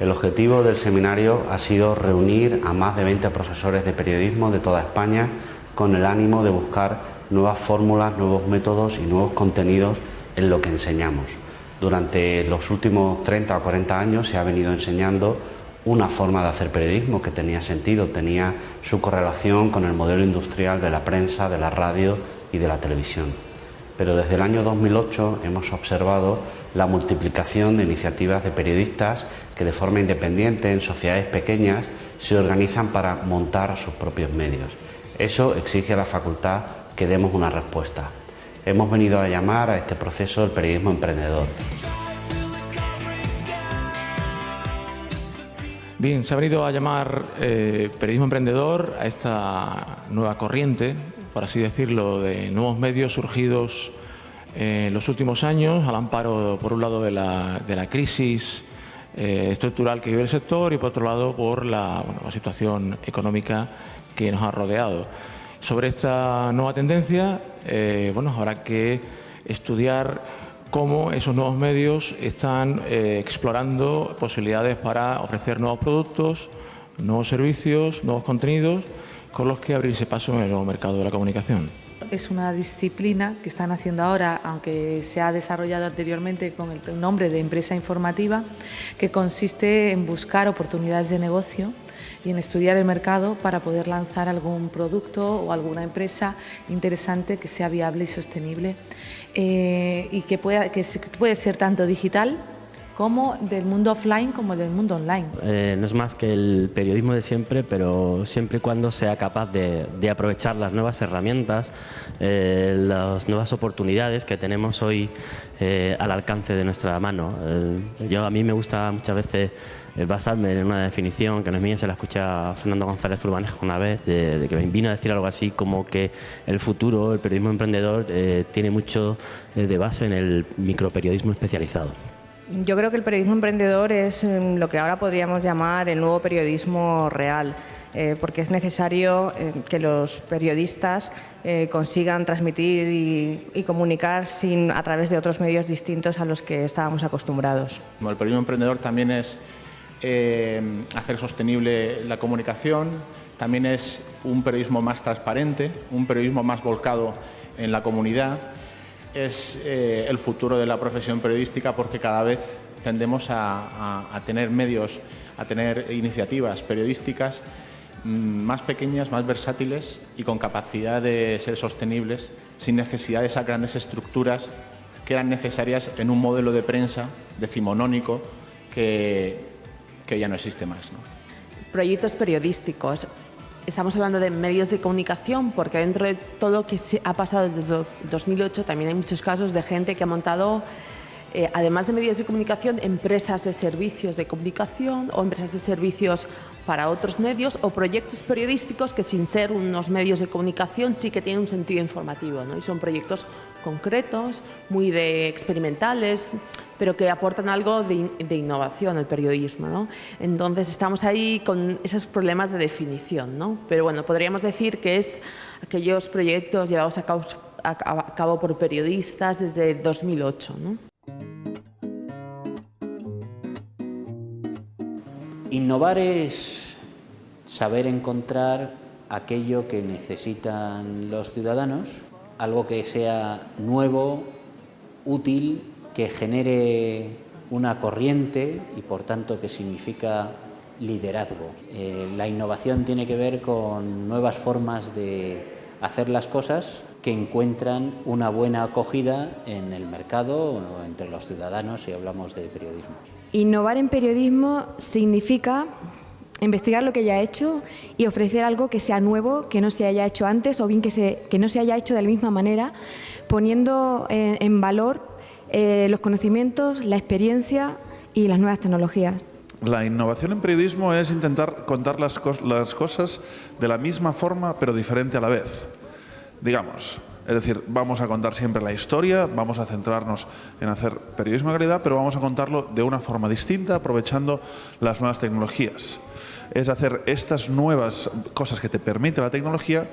El objetivo del seminario ha sido reunir a más de 20 profesores de periodismo de toda España con el ánimo de buscar nuevas fórmulas, nuevos métodos y nuevos contenidos en lo que enseñamos. Durante los últimos 30 o 40 años se ha venido enseñando una forma de hacer periodismo que tenía sentido, tenía su correlación con el modelo industrial de la prensa, de la radio y de la televisión. Pero desde el año 2008 hemos observado la multiplicación de iniciativas de periodistas que de forma independiente en sociedades pequeñas se organizan para montar sus propios medios. Eso exige a la facultad que demos una respuesta. Hemos venido a llamar a este proceso el periodismo emprendedor. Bien, se ha venido a llamar eh, periodismo emprendedor a esta nueva corriente, por así decirlo, de nuevos medios surgidos en los últimos años al amparo, por un lado, de la, de la crisis eh, estructural que vive el sector y por otro lado por la, situación económica que nos ha rodeado. Sobre esta nueva tendencia, eh, bueno, habrá que estudiar cómo esos nuevos medios están eh, explorando posibilidades para ofrecer nuevos productos, nuevos servicios, nuevos contenidos con los que abrirse paso en el nuevo mercado de la comunicación. Es una disciplina que están haciendo ahora, aunque se ha desarrollado anteriormente con el nombre de empresa informativa, que consiste en buscar oportunidades de negocio y en estudiar el mercado para poder lanzar algún producto o alguna empresa interesante que sea viable y sostenible eh, y que, pueda, que puede ser tanto digital como del mundo offline como del mundo online. Eh, no es más que el periodismo de siempre, pero siempre y cuando sea capaz de, aprovechar las nuevas herramientas, eh, las nuevas oportunidades que tenemos hoy eh, al alcance de nuestra mano. yo a mí me gusta muchas veces basarme en una definición que no es mía, se la escucha Fernando González Urbanejo una vez, de, que vino a decir algo así como que el futuro, el periodismo emprendedor, tiene mucho de base en el microperiodismo especializado. Yo creo que el periodismo emprendedor es em, lo que ahora podríamos llamar el nuevo periodismo real. Eh, porque es necesario eh, que los periodistas eh, consigan transmitir y, comunicar a través de otros medios distintos a los que estábamos acostumbrados. El periodismo emprendedor también es hacer sostenible la comunicación, también es un periodismo más transparente, un periodismo más volcado en la comunidad es eh, el futuro de la profesión periodística porque cada vez tendemos a, tener medios, a tener iniciativas periodísticas mm, más pequeñas, más versátiles y con capacidad de ser sostenibles sin necesidad de esas grandes estructuras que eran necesarias en un modelo de prensa decimonónico que, que ya no existe más. Proyectos periodísticos Estamos hablando de medios de comunicación porque dentro de todo lo que ha pasado desde 2008 también hay muchos casos de gente que ha montado, eh, además de medios de comunicación, empresas de servicios de comunicación o empresas de servicios para otros medios o proyectos periodísticos que sin ser unos medios de comunicación sí que tienen un sentido informativo ¿no? y son proyectos concretos, muy de experimentales, pero que aportan algo de, innovación al periodismo. ¿no? Entonces estamos ahí con esos problemas de definición, ¿no? pero bueno, podríamos decir que es aquellos proyectos llevados a cabo, a cabo por periodistas desde 2008. ¿no? Innovar es saber encontrar aquello que necesitan los ciudadanos, algo que sea nuevo, útil, que genere una corriente y por tanto que significa liderazgo. Eh, la innovación tiene que ver con nuevas formas de hacer las cosas que encuentran una buena acogida en el mercado o entre los ciudadanos si hablamos de periodismo. Innovar en periodismo significa investigar lo que ya ha hecho y ofrecer algo que sea nuevo, que no se haya hecho antes o bien que, no se haya hecho de la misma manera, poniendo en, en valor eh, los conocimientos, la experiencia y las nuevas tecnologías. La innovación en periodismo es intentar contar las, las cosas de la misma forma pero diferente a la vez. Digamos, es decir, vamos a contar siempre la historia, vamos a centrarnos en hacer periodismo de calidad, pero vamos a contarlo de una forma distinta, aprovechando las nuevas tecnologías. Es hacer estas nuevas cosas que te permite la tecnología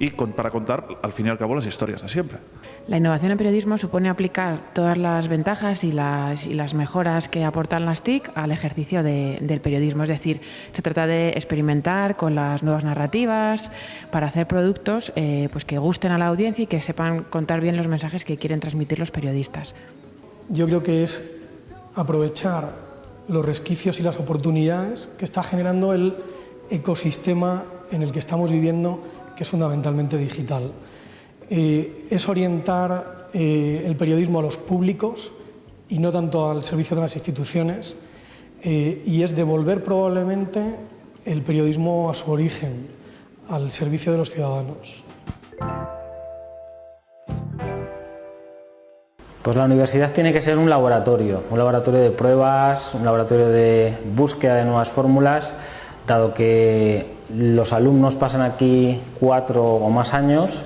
y para contar, al fin y al cabo, las historias de siempre. La innovación en periodismo supone aplicar todas las ventajas y las, y las mejoras que aportan las TIC al ejercicio del periodismo. Es decir, se trata de experimentar con las nuevas narrativas para hacer productos eh, pues que gusten a la audiencia y que sepan contar bien los mensajes que quieren transmitir los periodistas. Yo creo que es aprovechar los resquicios y las oportunidades que está generando el ecosistema en el que estamos viviendo que es fundamentalmente digital. Eh, es orientar eh, el periodismo a los públicos y no tanto al servicio de las instituciones eh, y es devolver probablemente el periodismo a su origen, al servicio de los ciudadanos. Pues la universidad tiene que ser un laboratorio, un laboratorio de pruebas, un laboratorio de búsqueda de nuevas fórmulas, dado que los alumnos pasan aquí cuatro o más años,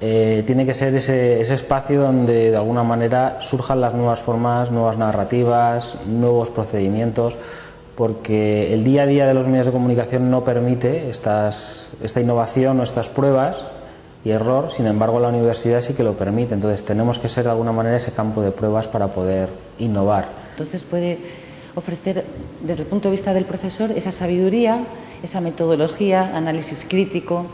eh, tiene que ser ese, espacio donde de alguna manera surjan las nuevas formas, nuevas narrativas, nuevos procedimientos, porque el día a día de los medios de comunicación no permite esta innovación o estas pruebas y error, sin embargo la universidad sí que lo permite, entonces tenemos que ser de alguna manera ese campo de pruebas para poder innovar. Entonces puede ofrecer desde el punto de vista del profesor esa sabiduría esa metodología, análisis crítico,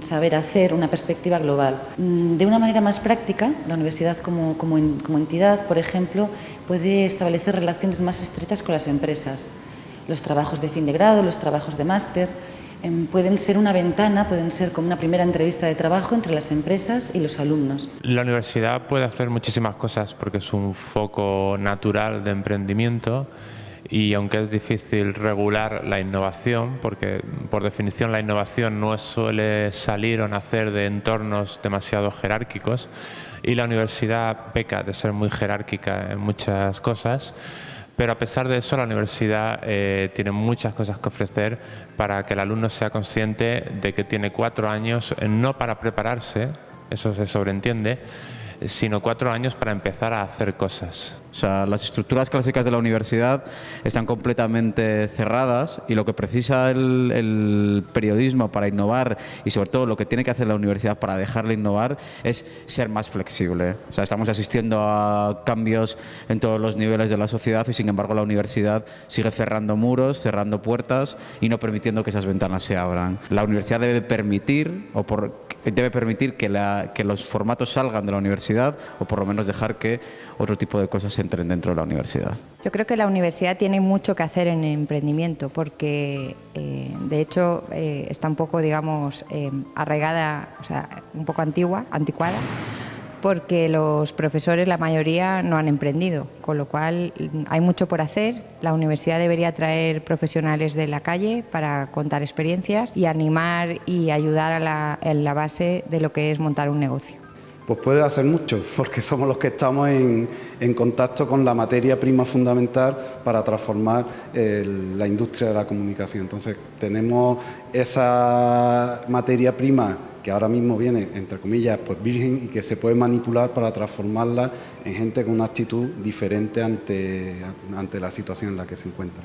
saber hacer, una perspectiva global. Mm, de una manera más práctica, la universidad como, como, entidad, por ejemplo, puede establecer relaciones más estrechas con las empresas. Los trabajos de fin de grado, los trabajos de máster, em, pueden ser una ventana, pueden ser como una primera entrevista de trabajo entre las empresas y los alumnos. La universidad puede hacer muchísimas cosas porque es un foco natural de emprendimiento y aunque es difícil regular la innovación, porque por definición la innovación no suele salir o nacer de entornos demasiado jerárquicos y la universidad peca de ser muy jerárquica en muchas cosas, pero a pesar de eso la universidad eh, tiene muchas cosas que ofrecer para que el alumno sea consciente de que tiene cuatro años, eh, no para prepararse, eso se sobreentiende, sino cuatro años para empezar a hacer cosas. O sea, las estructuras clásicas de la universidad están completamente cerradas y lo que precisa el, periodismo para innovar y sobre todo lo que tiene que hacer la universidad para dejarle innovar es ser más flexible. O sea, estamos asistiendo a cambios en todos los niveles de la sociedad y sin embargo la universidad sigue cerrando muros, cerrando puertas y no permitiendo que esas ventanas se abran. La universidad debe permitir o por debe permitir que, que los formatos salgan de la universidad o por lo menos dejar que otro tipo de cosas entren dentro de la universidad. Yo creo que la universidad tiene mucho que hacer en emprendimiento porque eh, de hecho eh, está un poco, digamos, eh, arraigada, o sea, un poco antigua, anticuada porque los profesores, la mayoría, no han emprendido, con lo cual mm, hay mucho por hacer. La universidad debería traer profesionales de la calle para contar experiencias y animar y ayudar a en la base de lo que es montar un negocio. Pues puede hacer mucho, porque somos los que estamos en, contacto con la materia prima fundamental para transformar la industria de la comunicación. Entonces tenemos esa materia prima que ahora mismo viene, entre comillas, pues virgen y que se puede manipular para transformarla en gente con una actitud diferente ante, ante la situación en la que se encuentra.